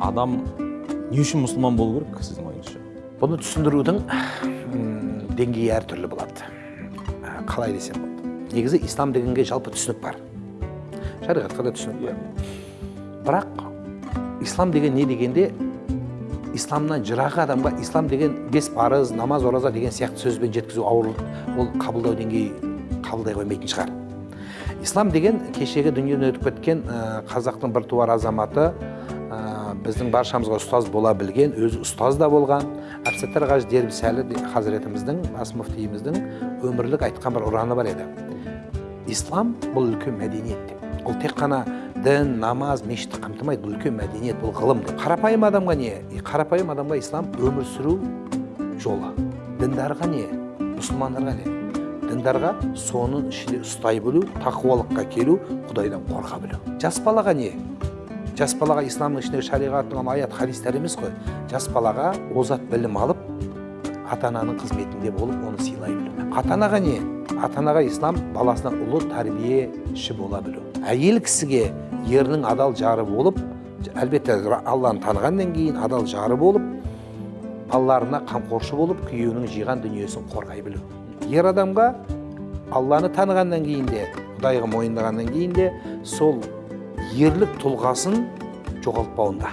адам не үшін мұсылман болу керек сіздің ойыңызша бұны түсіндірудің деңгейі әртүрлі болады қалай десем болады негізі ислам дегенге жалпы түсінік бар шариғатқа да түсінік бар бірақ ислам деген не дегенде исламнан жырақ адамға ислам деген бес парыз намаз ораза деген сияқты сөзбен жеткізу ауыр ол қабылдау деңгейі қабылдай қоймайтын шығар ислам деген кешегі дүниеден өтіп кеткен қазақтың бір туар азаматы біздің баршамызға ұстаз бола білген өзі ұстаз да болған. Әбсаттар қажы дербісәлі хазіретіміздің бас мүфтиіміздің өмірлік айтқан бір ұраны бар еді. Ислам бұл үлкен мәдениет деп. Ол тек қана дін намаз мешітті қамтымайды бұл үлкен мәдениет бұл ғылым деп. Қарапайым адамға не? Қарапайым адамға ислам өмір сүру жолы. Діндарға не? Мұсылмандарға не? Діндарға соның ішінде ұстай білу тақуалыққа келу құдайдан қорқа білу. Жас балаға не? Жас балаға исламның ішіндегі шариғаттың аят хадистер емес қой жас балаға озат білім алып ата ананың қызметінде болып оны сыйлай білу ата анаға не ата анаға ислам баласына ұлы тәрбиеші бола білу әйел кісіге ерінің адал жары болып әлбетте алланы танығаннан кейін адал жары болып балаларына қамқоршы болып күйеуінің жиған дүниесін қорғай білу ер адамға алланы танығаннан кейін де құдайға мойындағаннан кейін де сол ерлік тұлғасын жоғалтпауында